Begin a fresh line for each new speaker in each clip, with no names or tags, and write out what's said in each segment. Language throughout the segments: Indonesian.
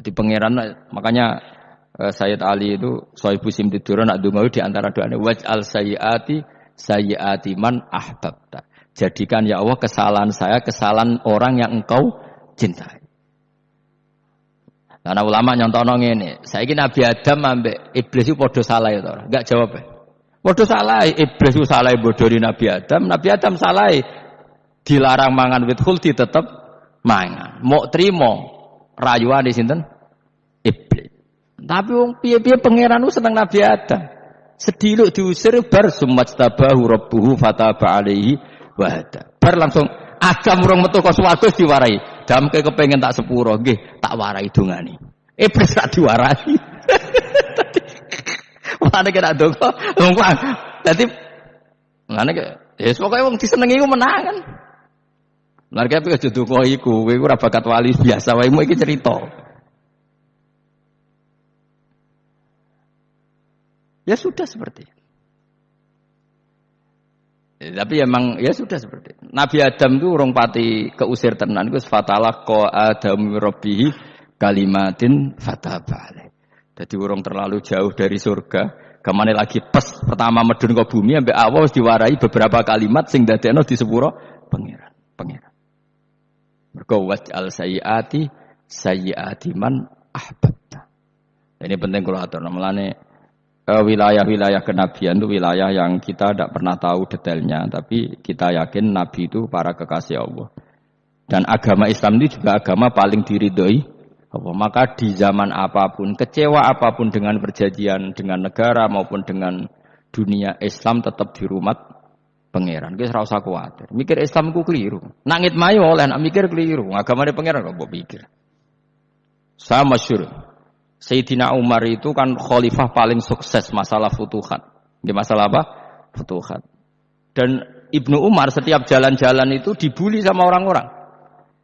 Jadi pangeran makanya uh, Sayyid Ali itu Sohibu Simtidur nak dungawi di antara doanya waj al sayyati sayyati man ahbabta. Jadikan ya Allah kesalahan saya kesalahan orang yang engkau cintai. Karena ulama nyontono ngene, saiki Nabi Adam ambek iblis itu padha salah itu ora? Enggak jawab. Padha salah, iblis itu salah bodori Nabi Adam, Nabi Adam salah dilarang mangan wit khuldi tetep mangan. Mau trimo rayuan di sinten? Iblis. Tapi wong piye-piye pangeran seneng Nabi Adam. Sediluk diusir bar sumajtabahu rabbuhu fataba alaihi wahada. Bar langsung Adam urung metu kok swarga diwarai. Damke kepengen tak sepuro, nggih, tak warai dongane. Iblis tak diwarai. Mulane kena donga. Dadi mulane ke ya pokoke wong disenengi ku menang Mulane tapi aja donga iku, kowe ora bakat wali biasa wae iki cerita. Ya sudah seperti itu. Ya, tapi emang ya sudah seperti itu. Nabi Adam itu urung pati keusir tenan iku fatalah ko Adam rabbihi kalimatin fatabale. Jadi urung terlalu jauh dari surga. Ke mana lagi pas pertama medun ke bumi sampai awal diwarai beberapa kalimat sing dadekno di sepuro pangeran, pangeran. Mergo waj'al sayyiati sayyiati man ahbabta. Ini penting kalau atur. Namanya wilayah-wilayah kenabian itu wilayah yang kita tidak pernah tahu detailnya, tapi kita yakin Nabi itu para kekasih Allah. Dan agama Islam itu juga agama paling diridhoi Allah. Maka di zaman apa pun, kecewa apa pun dengan perjanjian dengan negara maupun dengan dunia Islam tetap di rumah pangeran. Kita serasa khawatir. Mikir Islam itu keliru. Nangit mayo oleh nak mikir keliru. Agama pangeran kok pikir. Sama masyur. Sayyidina Umar itu kan khalifah paling sukses masalah futuhat. Di masalah apa? Futuhat. Dan Ibnu Umar setiap jalan-jalan itu dibully sama orang-orang.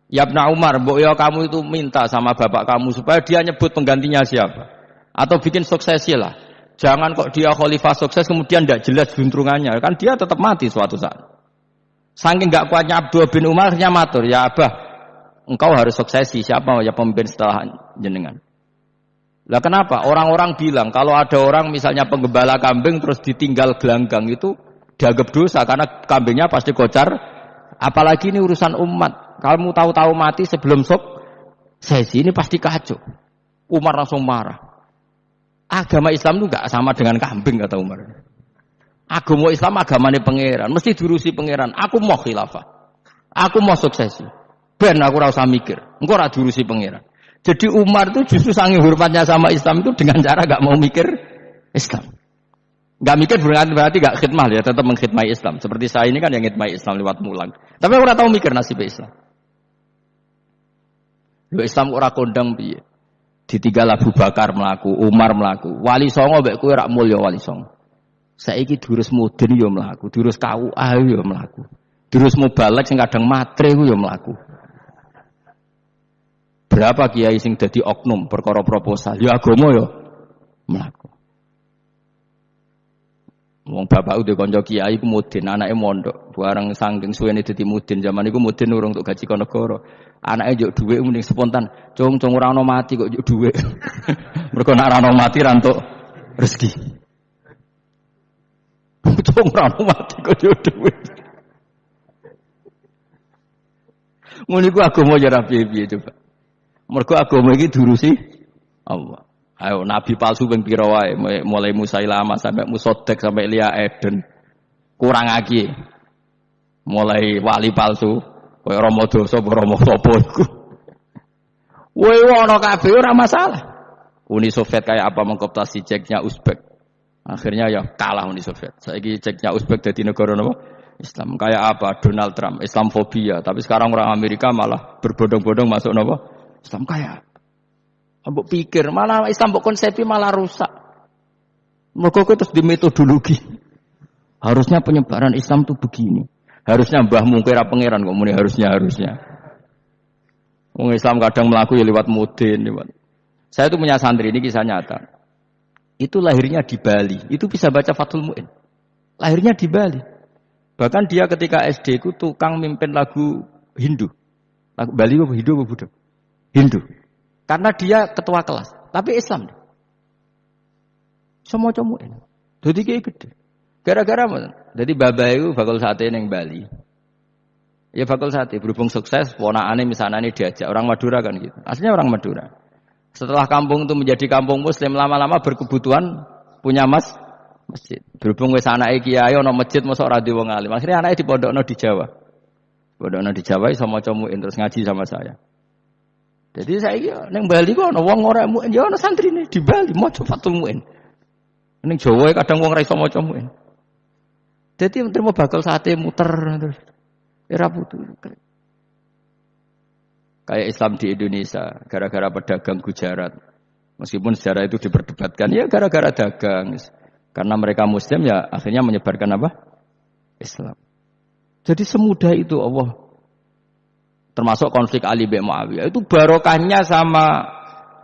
Ya Ibnu Umar, mbok ya kamu itu minta sama bapak kamu supaya dia nyebut penggantinya siapa. Atau bikin suksesi lah. Jangan kok dia khalifah sukses kemudian tidak jelas juntrungannya. Kan dia tetap mati suatu saat. Saking gak kuatnya Abdul bin Umar, akhirnya matur. Ya Abah, engkau harus suksesi. Siapa ya pemimpin setelah jenengan? Lah kenapa? Orang-orang bilang kalau ada orang misalnya penggembala kambing terus ditinggal gelanggang itu dianggap dosa karena kambingnya pasti kocar. Apalagi ini urusan umat. Kamu tahu-tahu mati sebelum sok sesi ini pasti kacau. Umar langsung marah. Agama Islam itu gak sama dengan kambing kata Umar. Agama Islam agamanya pangeran, mesti diurusi pangeran. Aku mau khilafah. Aku mau suksesi. Ben aku rasa mikir. Engkau ora diurusi pangeran. Jadi Umar itu justru sangat hormatnya sama Islam itu dengan cara gak mau mikir Islam. Gak mikir berarti berarti gak khidmah ya, tetap mengkhidmati Islam. Seperti saya ini kan yang khidmati Islam lewat mulang. Tapi aku tahu mikir nasib Islam. Yo Islam ora kondang piye. Ditinggal Abu Bakar melaku, Umar melaku, Wali Songo mbek kowe rak mulya Wali Songo. Saiki durus mudin yo melaku, durus kau ayo yo melaku. Durus mubalek sing kadang matre yo melaku. Berapa kiai sing dadi oknum perkara proposal? Ya agama ya mlaku. Wong bapak udah konco kiai ku mudin, anake mondok. Bareng saking suwene dadi mudin, zaman iku mudin urung untuk gaji negara. Anake njuk dhuwit mending spontan. Cung cung ora ono mati kok njuk dhuwit. Mergo nek ora ono mati rezeki. Cung ora ono mati kok njuk dhuwit. Ngono iku agama ya ra piye-piye coba. Mergo agama iki diurusi Allah. Ayo nabi palsu ping pira wae mulai Musailama sampai Musodek sampai Lia Eden. Kurang lagi. Mulai wali palsu koyo Rama dosa apa Rama sapa. Woi ana kabeh masalah. Uni Soviet kayak apa mengkoptasi ceknya Uzbek. Akhirnya ya kalah Uni Soviet. Saiki ceknya Uzbek jadi negara apa? Islam. Kayak apa? Donald Trump, Islamfobia. Tapi sekarang orang Amerika malah berbondong-bondong masuk apa? Islam kaya. Ambok pikir, malah Islam mbok konsepi malah rusak. Mergo terus di metodologi. Harusnya penyebaran Islam tuh begini. Harusnya mbah mungkira pangeran kok muni harusnya harusnya. Wong Islam kadang melaku ya lewat mudin, lewat. Saya tuh punya santri ini kisah nyata. Itu lahirnya di Bali. Itu bisa baca Fathul Mu'in. Lahirnya di Bali. Bahkan dia ketika SD itu tukang mimpin lagu Hindu. Lagu Bali apa Hindu apa Buddha? Hindu. Karena dia ketua kelas, tapi Islam. Semua ini. Jadi kayak gede. Gara-gara? Jadi baba itu bakal sate neng Bali. Ya bakal sate berhubung sukses, ponakane misalnya ini diajak orang Madura kan gitu. Aslinya orang Madura. Setelah kampung itu menjadi kampung muslim lama-lama berkebutuhan punya mas masjid. Berhubung wis anake kiai ana masjid mosok ora wong alim. Akhirnya anake dipondokno di Jawa. Pondokno di Jawa iso maca terus ngaji sama saya. Jadi saya ning Bali kok ana wong ora muin, ya ana nih di Bali maca Fatul Muin. Ning Jawa kadang wong ora iso maca muin. Jadi mau bakal sate muter terus. Era putu. Kayak Islam di Indonesia, gara-gara pedagang Gujarat. Meskipun sejarah itu diperdebatkan, ya gara-gara dagang. Karena mereka Muslim ya akhirnya menyebarkan apa? Islam. Jadi semudah itu Allah. Termasuk konflik Ali bin Muawiyah. Itu barokahnya sama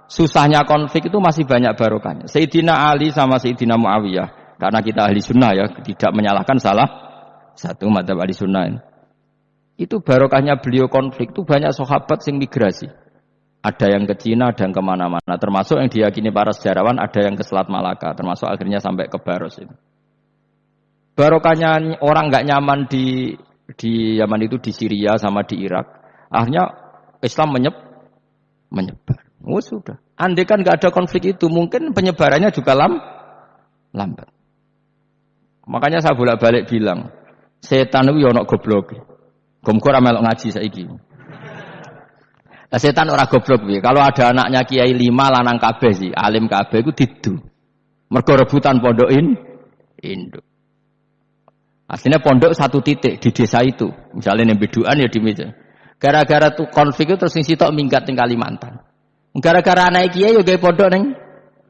susahnya konflik itu masih banyak barokahnya. Sayyidina Ali sama Sayyidina Muawiyah karena kita ahli sunnah ya, tidak menyalahkan salah satu mata ahli sunnah ini. Itu barokahnya beliau konflik itu banyak sahabat yang migrasi. Ada yang ke Cina, ada yang ke mana-mana. Termasuk yang diyakini para sejarawan, ada yang ke Selat Malaka. Termasuk akhirnya sampai ke Baros ini. Barokahnya orang nggak nyaman di di Yaman itu di Syria sama di Irak. Akhirnya Islam menyeb, menyebar. Oh sudah. Andai kan nggak ada konflik itu, mungkin penyebarannya juga lam, lambat. Makanya saya bolak-balik bilang, setan itu ya ono goblok. Gomko ora melok ngaji saiki. Nah, setan ora goblok piye? Kalau ada anaknya kiai lima lanang kabeh sih, alim kabeh iku didu. Mergo rebutan pondokin induk. Aslinya pondok satu titik di desa itu. Misalnya yang beduan ya di meja. Gara-gara tuh konflik itu terus sitok minggat di Kalimantan. Gara-gara anak kiai ya pondok neng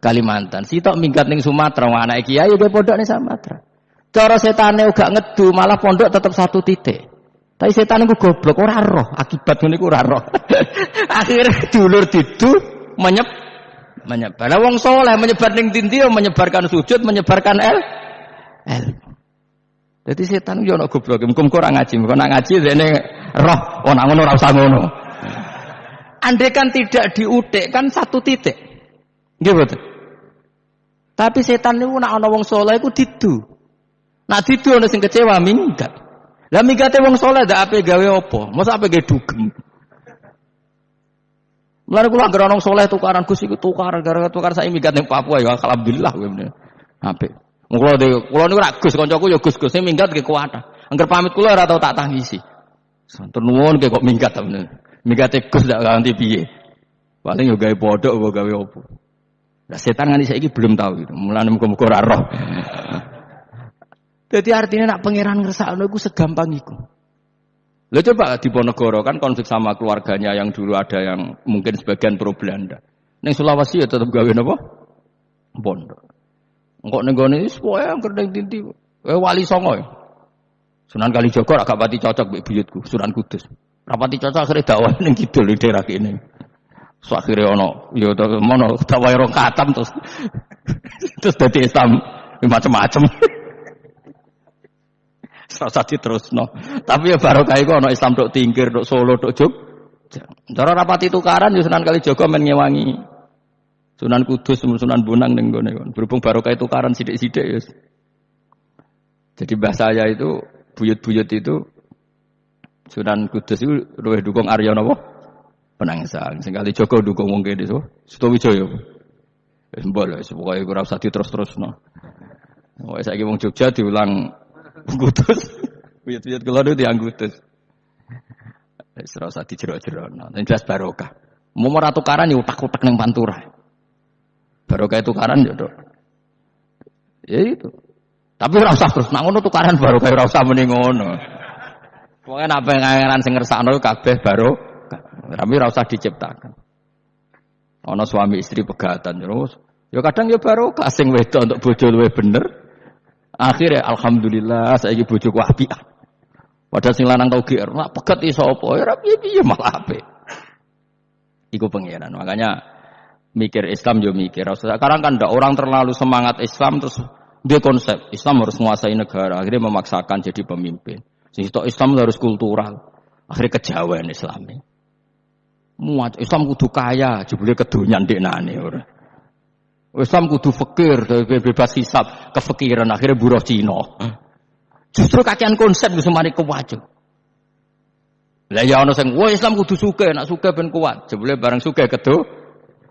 Kalimantan. Sitok minggat neng Sumatera, anak kiai ya pondok neng Sumatera. Cara setane uga ngedu, malah pondok tetap satu titik. Tapi setan itu goblok, ora roh, akibat ini ora roh. Akhirnya dulur didu menyep menyebar. Nah, wong soleh menyebar ning dinti menyebarkan sujud, menyebarkan el el. Jadi setan yo ono goblok, muga kurang ngaji, muga nak ngaji dene roh, oh nak ngono ora usah ngono. Andai kan tidak diutik kan satu titik. Nggih betul. Tapi setan niku nak ana wong soleh iku didu. Nah tidur ana sing kecewa minggat. Lah minggate wong soleh ndak ape gawe apa? Masa ape gawe dugem. Mulane kula anggere soleh tukaran Gus iku tukaran gara-gara tukar saya minggat ning Papua ya alhamdulillah kowe meneh. Apik. Kula de kula niku Gus ya Gus-Gus sing minggat ke kuwata. Angger pamit kula ora tau tak tangisi. Santur nuwun kok minggat ta bener. Minggate Gus ndak ganti piye. Paling yo gawe podok apa gawe apa. Lah setan nganti saiki belum tahu gitu. Mulane muga-muga ora roh. Jadi artinya nak pangeran ngersakno iku segampang iku. Lo coba di Ponegoro kan konflik sama keluarganya yang dulu ada yang mungkin sebagian pro Belanda. Neng Sulawesi ya tetap gawe napa? Pondok. Engkok ning gone wis pokoke angker ning tinti. Eh wali songo ya. Sunan Kalijogo agak pati cocok mbek buyutku, Sunan Kudus. Rapati cocok akhirnya dakwah ning kidul di daerah kene. So akhirnya ono ya mono dakwah rong katam terus terus dadi Islam macam-macam. Rasa no. Tapi ya baru kayak ono Islam dok tingkir, dok Solo, dok Jog. Cara rapati tukaran ya Sunan Kalijaga men ngewangi. Sunan Kudus, Sunan Bonang ning gone. Berhubung baru kayak tukaran sidik-sidik ya. Jadi bahasa saya itu buyut-buyut itu Sunan Kudus itu luwih dukung Arya napa? Penangsan. Sing Kalijaga dukung wong kene so. Sutawijaya. Wis mbok wis pokoke ora usah diterus-terusno. Wis saiki wong Jogja diulang Gutus. Buyut-buyut kula niku tiang gutus. Wis ora usah dijero-jero. Nek jelas barokah. Mau ora tukaran ya utak-utak ning pantura. Barokah tukaran ya, Dok. Ya itu. Tapi ora usah terus nak ngono tukaran barokah ora usah muni ngono. Pokoke nek pengen sing ngersakno kabeh baru tapi ora usah diciptakan. Ana suami istri pegatan terus. Ya kadang ya baru kasing wedok untuk bojo luwe bener, Akhirnya alhamdulillah ibu bojoku apik. Padahal sing lanang tau GR, nak pegat iso apa? Ya ra piye malah apik. Iku pengiran. Makanya mikir Islam yo mikir. Sekarang kan ndak orang terlalu semangat Islam terus dia konsep Islam harus menguasai negara. Akhirnya memaksakan jadi pemimpin. Sehingga Islam harus kultural. Akhirnya kejauhan Islam. Muat Islam kudu kaya, jebule kedonyan ndeknane ora. Islam kudu fakir, bebas hisab, kefikiran akhirnya buruh Cina. Justru kakean konsep wis mari kuwajo. Lah ya ana sing, "Wah Islam kudu suke, nak suke ben kuat." Jebule bareng suke kedo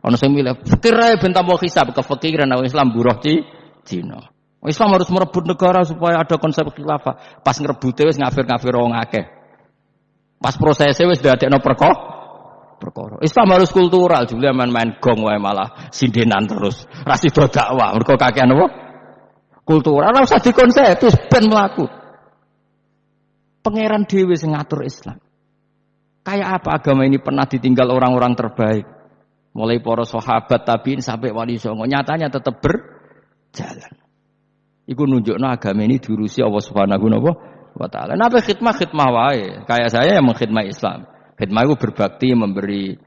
ana sing milih fakir ae ben tambah hisab, kefikiran nek Islam buruh ci Cina. Islam harus merebut negara supaya ada konsep khilafah. Pas ngerebute wis ngafir-ngafir wong akeh. Pas prosesnya wis dadekno perkara perkara. Islam harus kultural, juga main-main gong wae malah sindenan terus. Ras itu dakwah, mergo kakean apa? Kultural ora usah dikonsep, terus ben mlaku. Pangeran dhewe sing Islam. Kayak apa agama ini pernah ditinggal orang-orang terbaik? Mulai para sahabat tabiin sampai wali songo, nyatanya tetap berjalan. Iku nunjukno agama ini diurusi Allah Subhanahu wa taala. Napa khidmah khidmah wae. Kayak saya yang mengkhidmah Islam. Khidmah itu berbakti, memberi